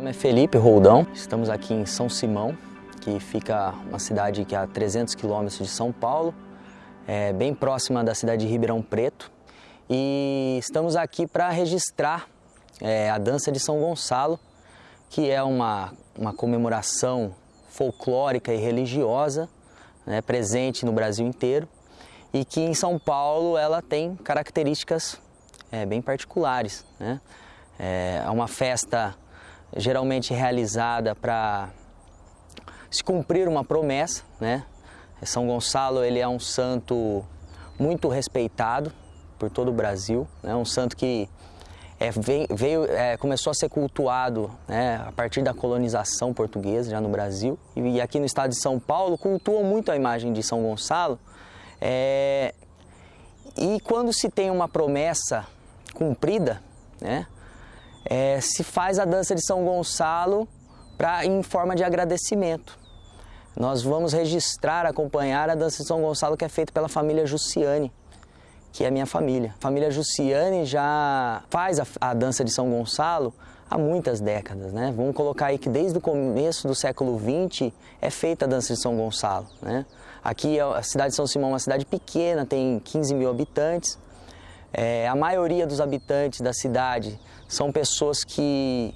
Meu nome é Felipe Roldão, estamos aqui em São Simão, que fica uma cidade que é a 300 quilômetros de São Paulo, é bem próxima da cidade de Ribeirão Preto. E estamos aqui para registrar é, a dança de São Gonçalo, que é uma, uma comemoração folclórica e religiosa né, presente no Brasil inteiro e que em São Paulo ela tem características é, bem particulares. Né? É uma festa geralmente realizada para se cumprir uma promessa, né? São Gonçalo ele é um santo muito respeitado por todo o Brasil, né? Um santo que é, veio, é, começou a ser cultuado né, a partir da colonização portuguesa já no Brasil e aqui no estado de São Paulo cultuam muito a imagem de São Gonçalo é, e quando se tem uma promessa cumprida, né, é, se faz a dança de São Gonçalo pra, em forma de agradecimento. Nós vamos registrar, acompanhar a dança de São Gonçalo que é feita pela família Jussiane, que é a minha família. A família Jussiane já faz a, a dança de São Gonçalo há muitas décadas, né? Vamos colocar aí que desde o começo do século XX é feita a dança de São Gonçalo, né? Aqui é a cidade de São Simão é uma cidade pequena, tem 15 mil habitantes. É, a maioria dos habitantes da cidade são pessoas que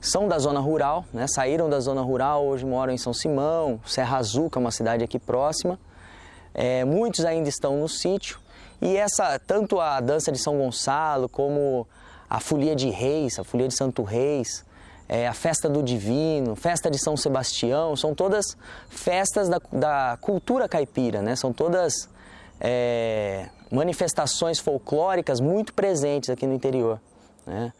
são da zona rural, né? saíram da zona rural, hoje moram em São Simão, Serra Azul, que é uma cidade aqui próxima. É, muitos ainda estão no sítio. E essa, tanto a dança de São Gonçalo, como a folia de reis, a folia de Santo Reis, é, a festa do Divino, festa de São Sebastião, são todas festas da, da cultura caipira, né? São todas é, manifestações folclóricas muito presentes aqui no interior. Né?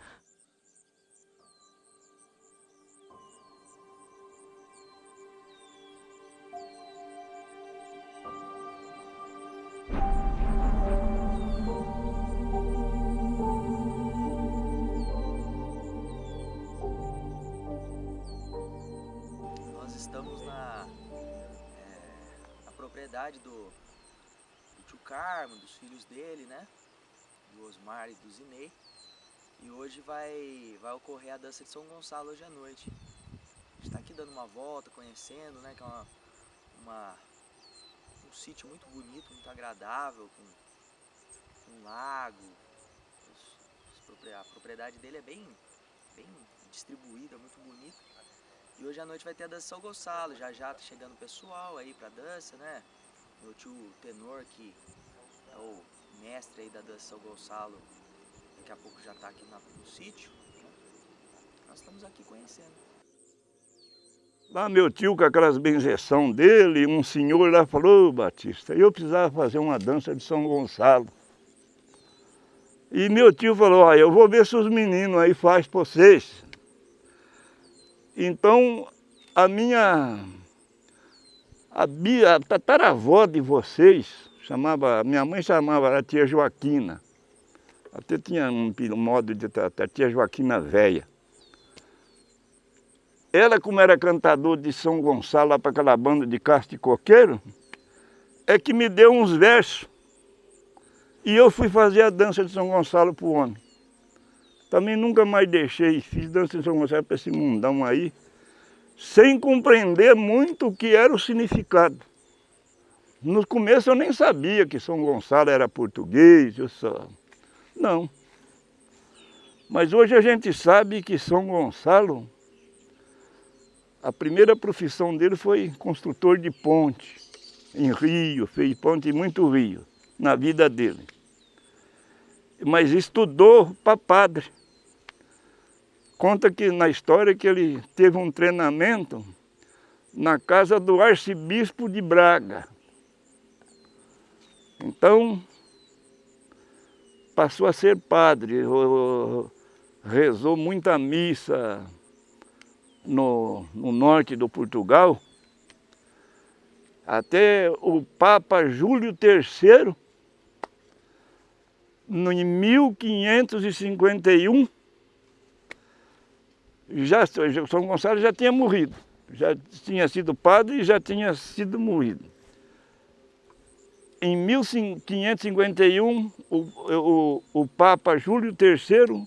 Nós estamos na, é, propriedade do, do tio Carmo, dos filhos dele, né? Do Osmar e do Zinei. E hoje vai, vai ocorrer a dança de São Gonçalo hoje à noite. A gente está aqui dando uma volta, conhecendo, né? Que é uma, uma um sítio muito bonito, muito agradável, com um lago. a propriedade dele é bem, bem distribuída, muito bonita. E hoje à noite vai ter a dança de São Gonçalo, já já tá chegando o pessoal aí pra dança, né? Meu tio Tenor, que é o mestre aí da dança de São Gonçalo, daqui a pouco já está aqui no sítio. Né? Nós estamos aqui conhecendo. Lá meu tio, com aquelas benzeção dele, um senhor lá falou, Batista, eu precisava fazer uma dança de São Gonçalo. E meu tio falou, ah, eu vou ver se os meninos aí fazem para vocês. Então, a minha, a, bia, a tataravó de vocês, chamava, minha mãe chamava a tia Joaquina. Até tinha um, modo de tratar, tia Joaquina Véia. Ela, como era cantador de São Gonçalo, lá para aquela banda de Castro e Coqueiro, é que me deu uns versos. E eu fui fazer a dança de São Gonçalo para o homem. Também nunca mais deixei, fiz dança de São Gonçalo para esse mundão aí, sem compreender muito o que era o significado. No começo eu nem sabia que São Gonçalo era português, eu só... Não. Mas hoje a gente sabe que São Gonçalo, a primeira profissão dele foi construtor de ponte, em rio, fez ponte em muito rio, na vida dele. Mas estudou para padre. Conta que na história que ele teve um treinamento na casa do arcebispo de Braga. Então, passou a ser padre, rezou muita missa no, no norte do Portugal, até o Papa Júlio III, em 1551, já, São Gonçalo já tinha morrido, já tinha sido padre e já tinha sido morrido. Em 1551, o, o, o Papa Júlio III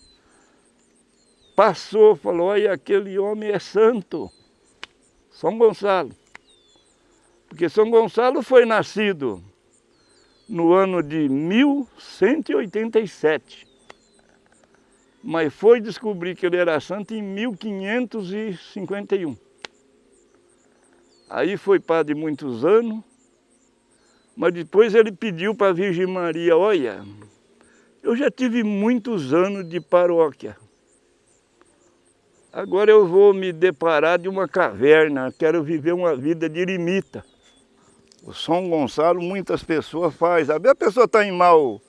passou, falou, olha, aquele homem é santo, São Gonçalo. Porque São Gonçalo foi nascido no ano de 1187, mas foi descobrir que ele era santo em 1551. Aí foi padre muitos anos, mas depois ele pediu para a Virgem Maria, olha, eu já tive muitos anos de paróquia. Agora eu vou me deparar de uma caverna, quero viver uma vida de eremita. O São Gonçalo, muitas pessoas fazem. A pessoa está em mal,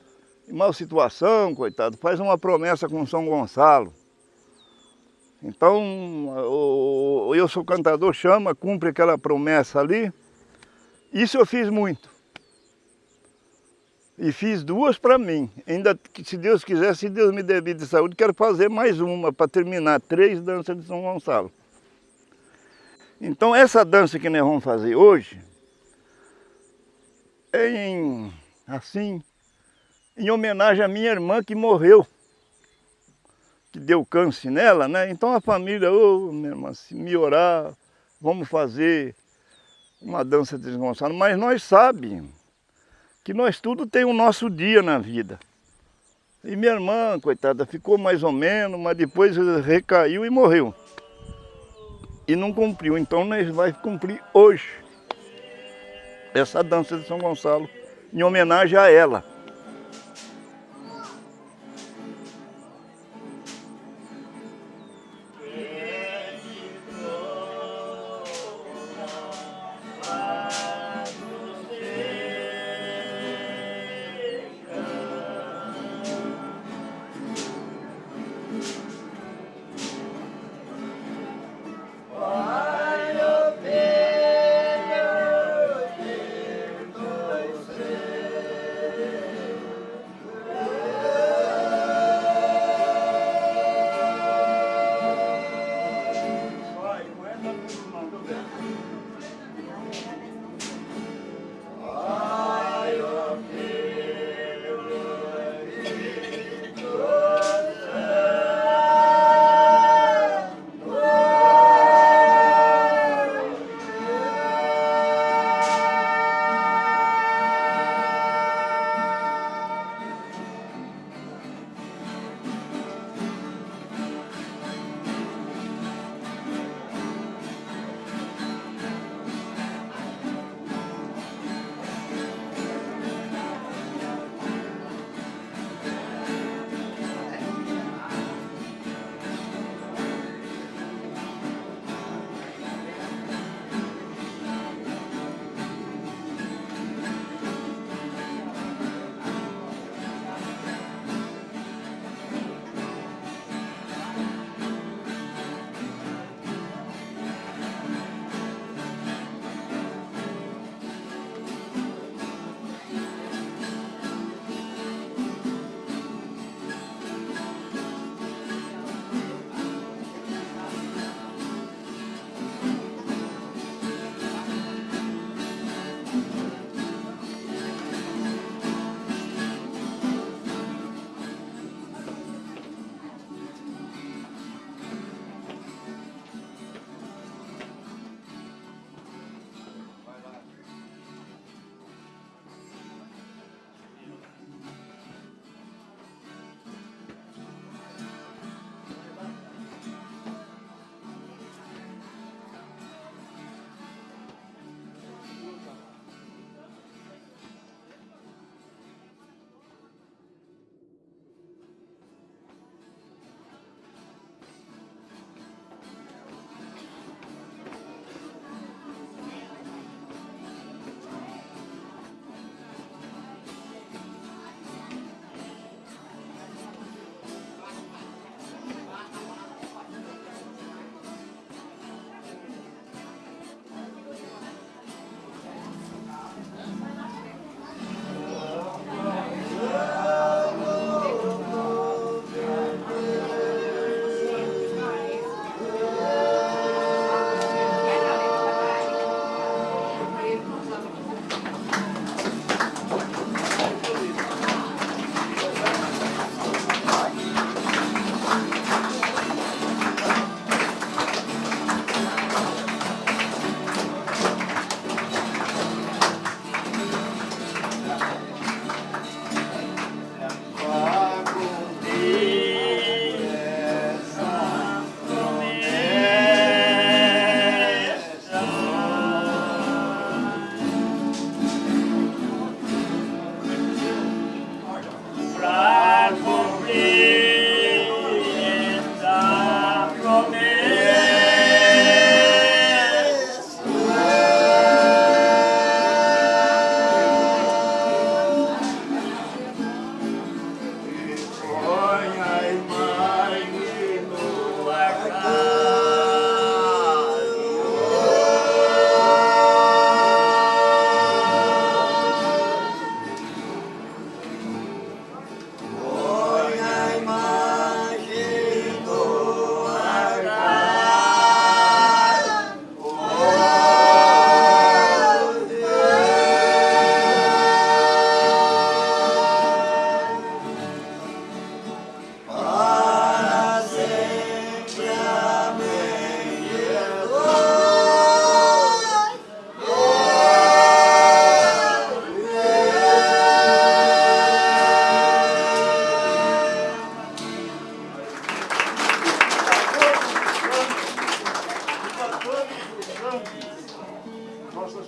em mal situação, coitado, faz uma promessa com São Gonçalo. Então, eu sou cantador, chama, cumpre aquela promessa ali. Isso eu fiz muito. E fiz duas para mim. Ainda, se Deus quiser, se Deus me der vida e saúde, quero fazer mais uma para terminar. Três danças de São Gonçalo. Então, essa dança que nós vamos fazer hoje, é em, assim, em homenagem à minha irmã que morreu. Que deu câncer nela, né? Então a família, ô, oh, minha irmã, se me orar, vamos fazer uma dança de São Gonçalo. Mas nós sabemos que nós tudo tem o nosso dia na vida. E minha irmã, coitada, ficou mais ou menos, mas depois recaiu e morreu. E não cumpriu, então nós vamos cumprir hoje essa dança de São Gonçalo em homenagem a ela.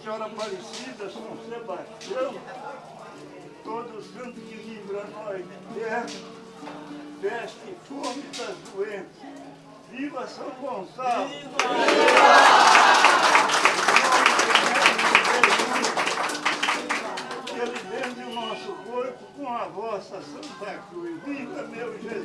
Senhora Aparecida, São Sebastião, todo santo que livra nós de terra, peste e fome das doenças. Viva São Gonçalo! Que ele vende o nosso corpo com a vossa Santa Cruz. Viva meu Jesus!